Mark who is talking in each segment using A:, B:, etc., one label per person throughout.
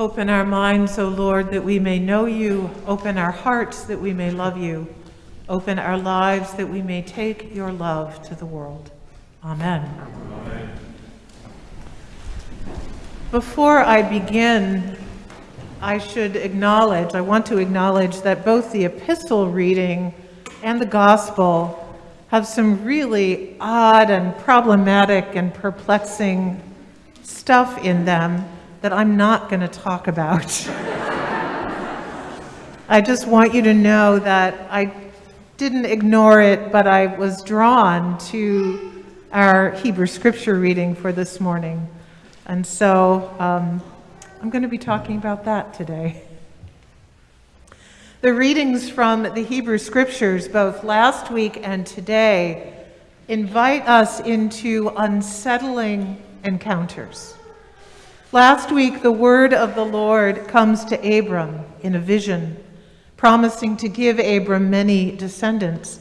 A: Open our minds, O Lord, that we may know you. Open our hearts that we may love you. Open our lives that we may take your love to the world. Amen. Amen. Before I begin, I should acknowledge, I want to acknowledge that both the epistle reading and the gospel have some really odd and problematic and perplexing stuff in them that I'm not going to talk about. I just want you to know that I didn't ignore it, but I was drawn to our Hebrew scripture reading for this morning. And so um, I'm going to be talking about that today. The readings from the Hebrew scriptures, both last week and today, invite us into unsettling encounters. Last week, the word of the Lord comes to Abram in a vision, promising to give Abram many descendants.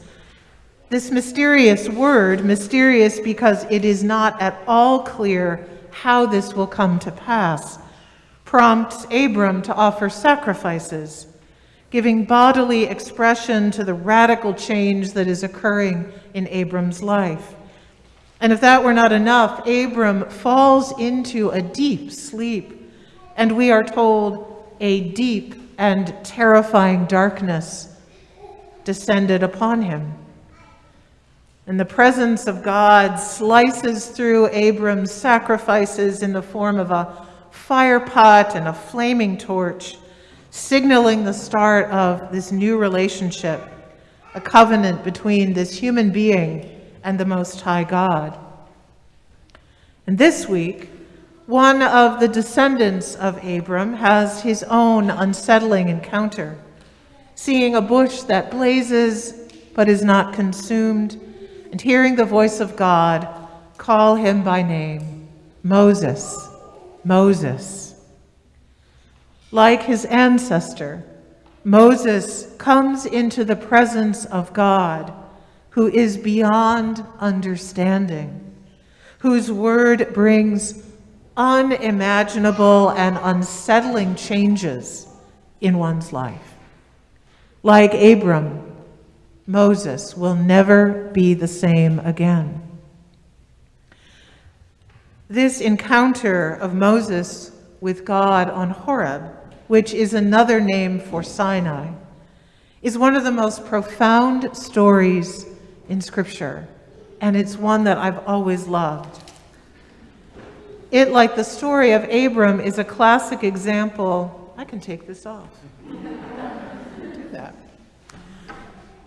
A: This mysterious word, mysterious because it is not at all clear how this will come to pass, prompts Abram to offer sacrifices, giving bodily expression to the radical change that is occurring in Abram's life. And if that were not enough, Abram falls into a deep sleep, and we are told a deep and terrifying darkness descended upon him. And the presence of God slices through Abram's sacrifices in the form of a fire pot and a flaming torch, signaling the start of this new relationship, a covenant between this human being and the Most High God. And this week, one of the descendants of Abram has his own unsettling encounter, seeing a bush that blazes but is not consumed, and hearing the voice of God call him by name, Moses, Moses. Like his ancestor, Moses comes into the presence of God who is beyond understanding, whose word brings unimaginable and unsettling changes in one's life. Like Abram, Moses will never be the same again. This encounter of Moses with God on Horeb, which is another name for Sinai, is one of the most profound stories in Scripture, and it's one that I've always loved. It, like the story of Abram, is a classic example. I can take this off. Do that.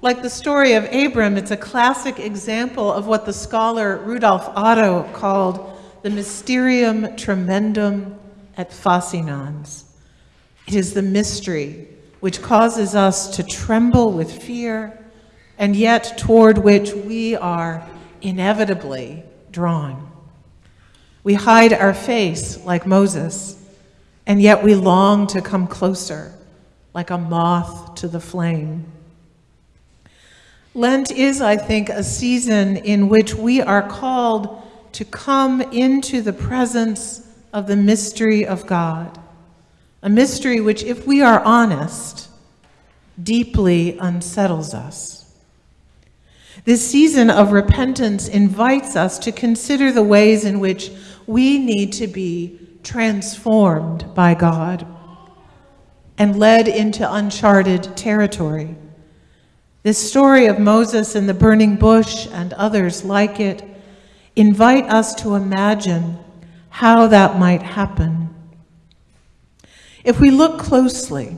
A: Like the story of Abram, it's a classic example of what the scholar Rudolf Otto called the mysterium tremendum et fascinans. It is the mystery which causes us to tremble with fear and yet toward which we are inevitably drawn. We hide our face like Moses, and yet we long to come closer like a moth to the flame. Lent is, I think, a season in which we are called to come into the presence of the mystery of God, a mystery which, if we are honest, deeply unsettles us. This season of repentance invites us to consider the ways in which we need to be transformed by God and led into uncharted territory. This story of Moses and the burning bush and others like it invite us to imagine how that might happen. If we look closely,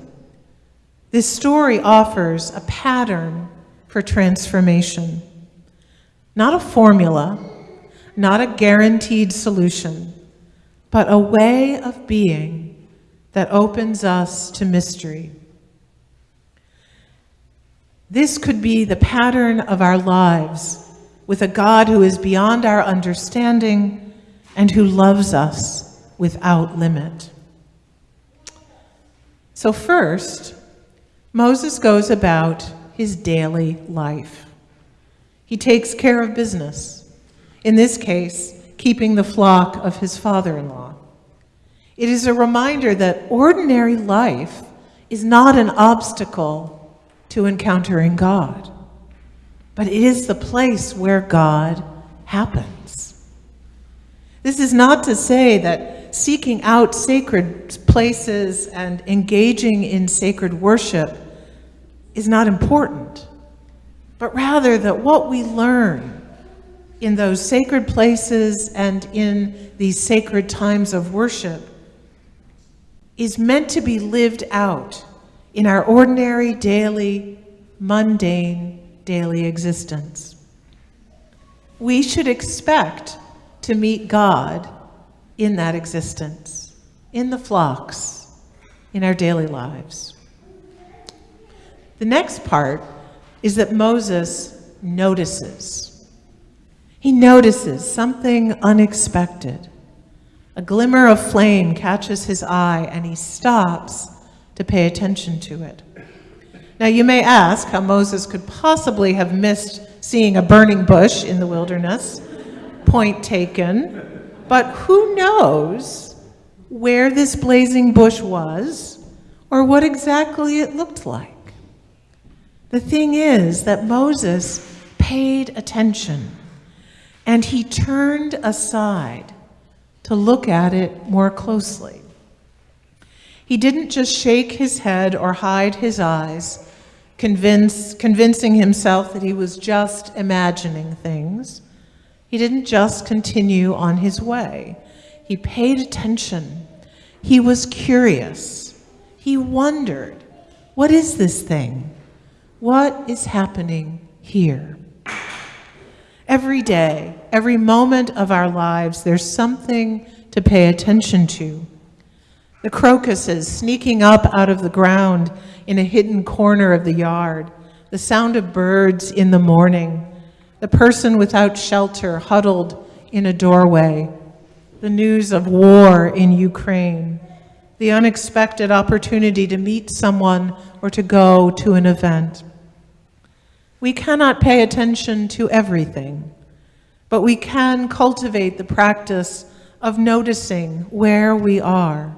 A: this story offers a pattern for transformation. Not a formula, not a guaranteed solution, but a way of being that opens us to mystery. This could be the pattern of our lives with a God who is beyond our understanding and who loves us without limit. So first, Moses goes about his daily life. He takes care of business, in this case, keeping the flock of his father-in-law. It is a reminder that ordinary life is not an obstacle to encountering God, but it is the place where God happens. This is not to say that seeking out sacred places and engaging in sacred worship is not important, but rather that what we learn in those sacred places and in these sacred times of worship is meant to be lived out in our ordinary, daily, mundane, daily existence. We should expect to meet God in that existence, in the flocks, in our daily lives. The next part is that Moses notices. He notices something unexpected. A glimmer of flame catches his eye and he stops to pay attention to it. Now, you may ask how Moses could possibly have missed seeing a burning bush in the wilderness. Point taken. But who knows where this blazing bush was or what exactly it looked like? The thing is that Moses paid attention and he turned aside to look at it more closely. He didn't just shake his head or hide his eyes, convince, convincing himself that he was just imagining things. He didn't just continue on his way. He paid attention. He was curious. He wondered, what is this thing? What is happening here? Every day, every moment of our lives, there's something to pay attention to. The crocuses sneaking up out of the ground in a hidden corner of the yard, the sound of birds in the morning, the person without shelter huddled in a doorway, the news of war in Ukraine, the unexpected opportunity to meet someone or to go to an event. We cannot pay attention to everything, but we can cultivate the practice of noticing where we are,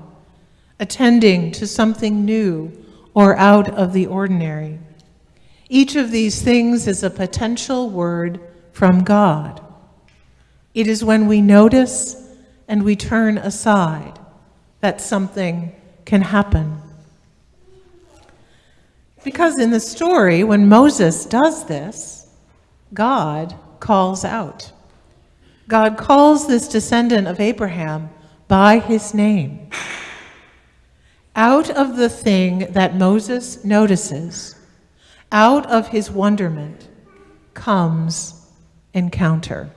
A: attending to something new or out of the ordinary. Each of these things is a potential word from God. It is when we notice and we turn aside that something can happen. Because in the story, when Moses does this, God calls out. God calls this descendant of Abraham by his name. Out of the thing that Moses notices, out of his wonderment, comes encounter.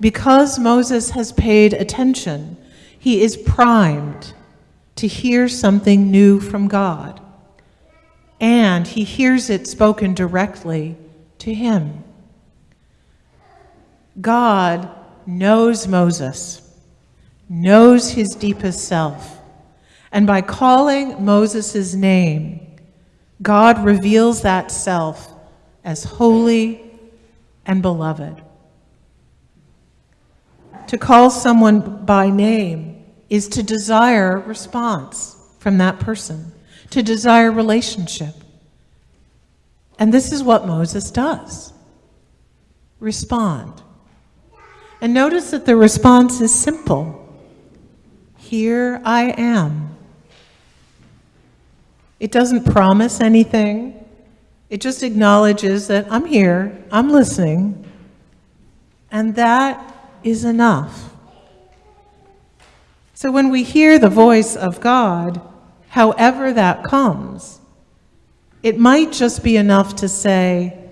A: Because Moses has paid attention, he is primed to hear something new from God and he hears it spoken directly to him. God knows Moses, knows his deepest self, and by calling Moses' name, God reveals that self as holy and beloved. To call someone by name is to desire response from that person to desire relationship. And this is what Moses does respond. And notice that the response is simple Here I am. It doesn't promise anything, it just acknowledges that I'm here, I'm listening, and that is enough. So when we hear the voice of God, however that comes. It might just be enough to say,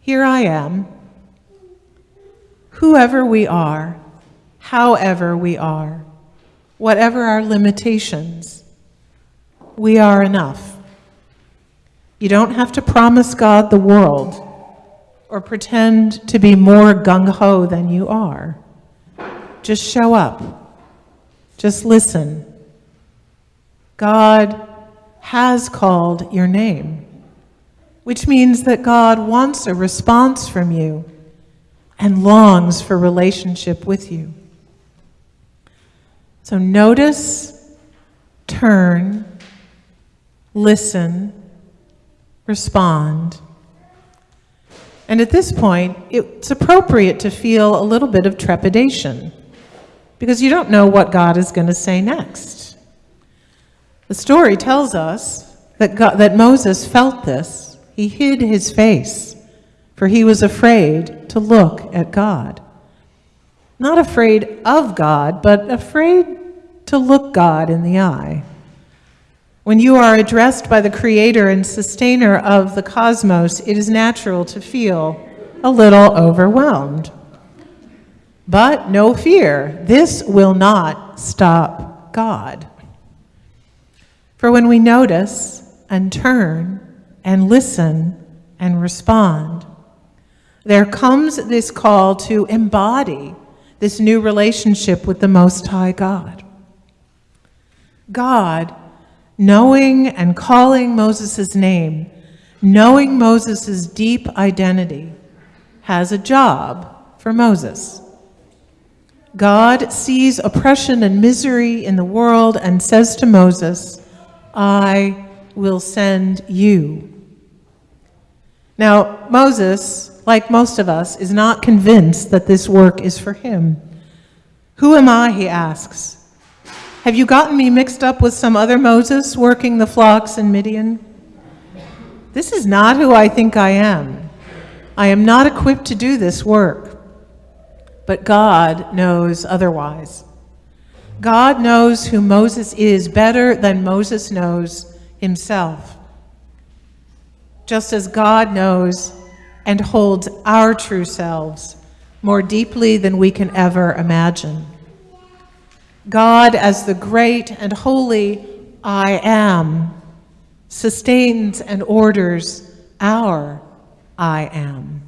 A: Here I am. Whoever we are, however we are, whatever our limitations, we are enough. You don't have to promise God the world or pretend to be more gung ho than you are. Just show up. Just listen God has called your name, which means that God wants a response from you and longs for relationship with you. So notice, turn, listen, respond. And at this point, it's appropriate to feel a little bit of trepidation because you don't know what God is going to say next. The story tells us that, God, that Moses felt this. He hid his face, for he was afraid to look at God. Not afraid of God, but afraid to look God in the eye. When you are addressed by the creator and sustainer of the cosmos, it is natural to feel a little overwhelmed. But no fear, this will not stop God. For when we notice and turn and listen and respond, there comes this call to embody this new relationship with the Most High God. God, knowing and calling Moses' name, knowing Moses' deep identity, has a job for Moses. God sees oppression and misery in the world and says to Moses, I will send you. Now, Moses, like most of us, is not convinced that this work is for him. Who am I, he asks. Have you gotten me mixed up with some other Moses working the flocks in Midian? This is not who I think I am. I am not equipped to do this work but God knows otherwise. God knows who Moses is better than Moses knows himself. Just as God knows and holds our true selves more deeply than we can ever imagine. God, as the great and holy I am, sustains and orders our I am.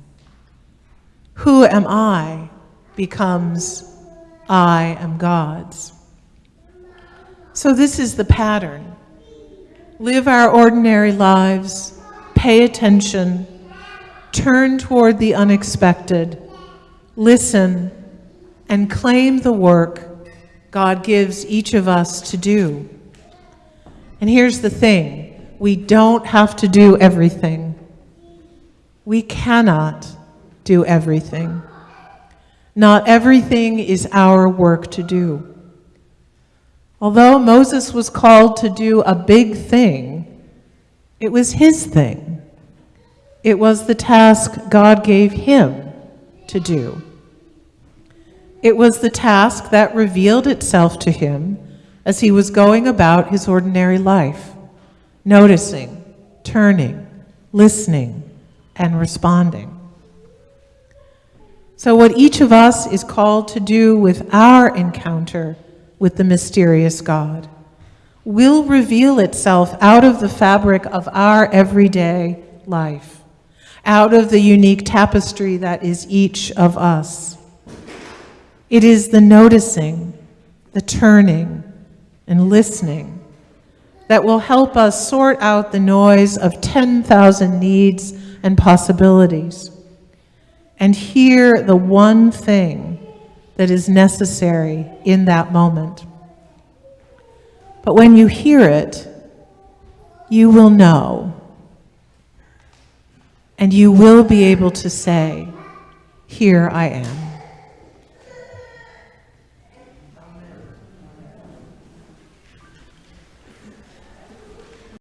A: Who am I becomes I am God's. So this is the pattern. Live our ordinary lives, pay attention, turn toward the unexpected, listen, and claim the work God gives each of us to do. And here's the thing we don't have to do everything. We cannot do everything. Not everything is our work to do. Although Moses was called to do a big thing, it was his thing. It was the task God gave him to do. It was the task that revealed itself to him as he was going about his ordinary life, noticing, turning, listening, and responding. So, what each of us is called to do with our encounter with the mysterious God will reveal itself out of the fabric of our everyday life, out of the unique tapestry that is each of us. It is the noticing, the turning, and listening that will help us sort out the noise of 10,000 needs and possibilities and hear the one thing that is necessary in that moment. But when you hear it, you will know. And you will be able to say, Here I am.